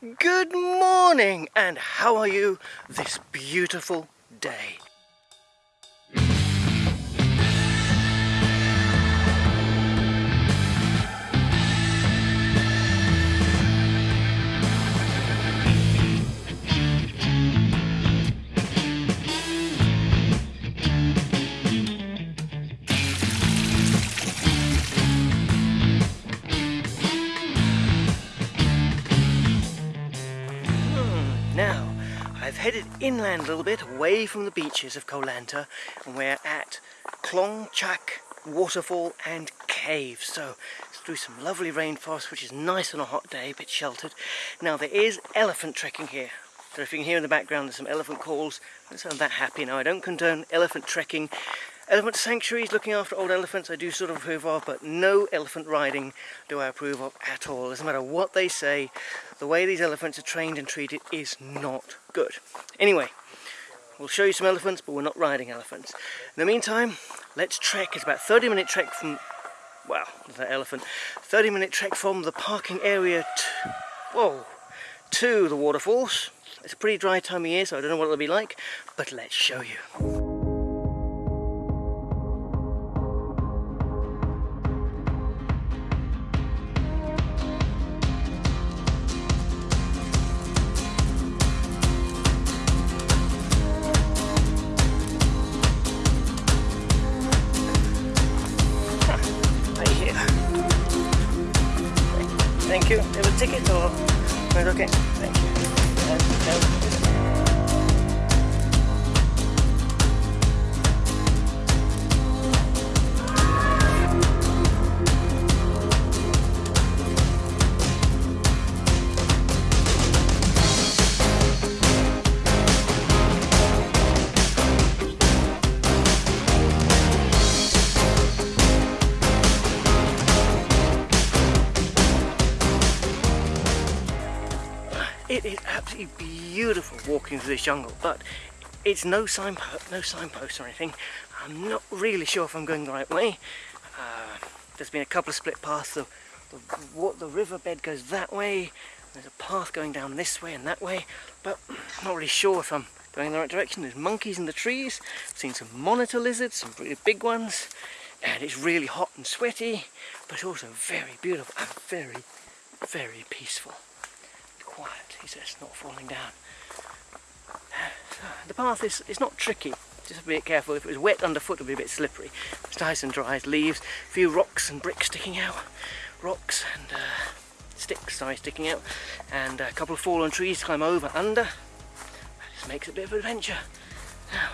Good morning, and how are you this beautiful day? I've headed inland a little bit, away from the beaches of Koh Lanta, and we're at Klong Chak Waterfall and Cave. So, it's through some lovely rainforest, which is nice on a hot day, a bit sheltered. Now, there is elephant trekking here. So if you can hear in the background, there's some elephant calls. I don't sound that happy now. I don't condone elephant trekking. Elephant sanctuaries, looking after old elephants, I do sort of approve of, but no elephant riding do I approve of at all. Doesn't matter what they say, the way these elephants are trained and treated is not good. Anyway, we'll show you some elephants, but we're not riding elephants. In the meantime, let's trek. It's about 30 minute trek from, well, that elephant, 30 minute trek from the parking area to, whoa, to the waterfalls. It's a pretty dry time of year, so I don't know what it'll be like, but let's show you. Thank you. Have a ticket or? Right, okay. Thank you. And, and, It is absolutely beautiful walking through this jungle, but it's no signpost, no signpost or anything. I'm not really sure if I'm going the right way. Uh, there's been a couple of split paths. The, the, what, the riverbed goes that way. There's a path going down this way and that way, but I'm not really sure if I'm going in the right direction. There's monkeys in the trees. I've seen some monitor lizards, some really big ones, and it's really hot and sweaty, but also very beautiful and very, very peaceful quiet, he says, not falling down. The path is it's not tricky, just be careful. If it was wet underfoot, it would be a bit slippery. It's nice and dry, leaves, a few rocks and bricks sticking out, rocks and uh, sticks, sorry, sticking out, and a couple of fallen trees to climb over, under. That just makes it a bit of an adventure. Now,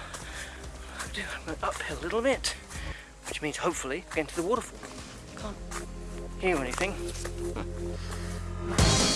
I'm going uphill a little bit, which means hopefully get to the waterfall. Can't hear anything. Well,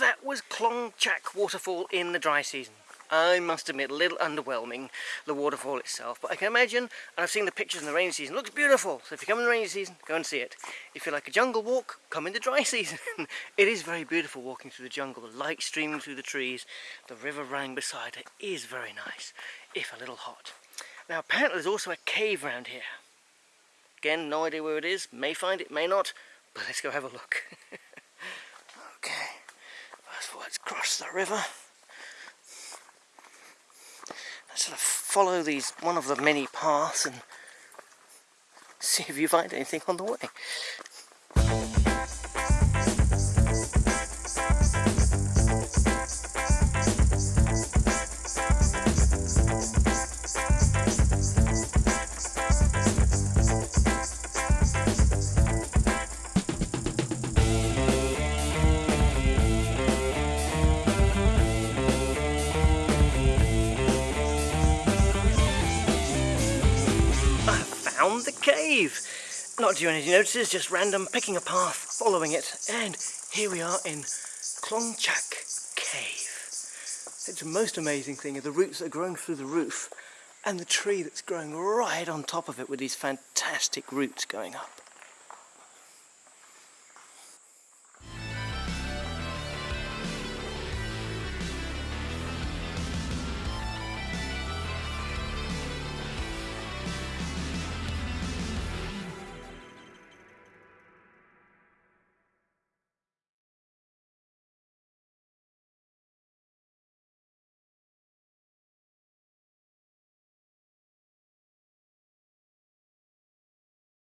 that was Klong Chak Waterfall in the dry season. I must admit, a little underwhelming, the waterfall itself. But I can imagine, and I've seen the pictures in the rainy season, looks beautiful. So if you come in the rainy season, go and see it. If you like a jungle walk, come in the dry season. it is very beautiful walking through the jungle, the light streaming through the trees, the river running beside it is very nice, if a little hot. Now apparently there's also a cave around here. Again, no idea where it is, may find it, may not, but let's go have a look. okay, first of all let's cross the river. Let's sort of follow these, one of the many paths and see if you find anything on the way. Cave. Not doing any notices, just random picking a path, following it, and here we are in Klongchak Cave. It's the most amazing thing are the roots that are growing through the roof and the tree that's growing right on top of it with these fantastic roots going up.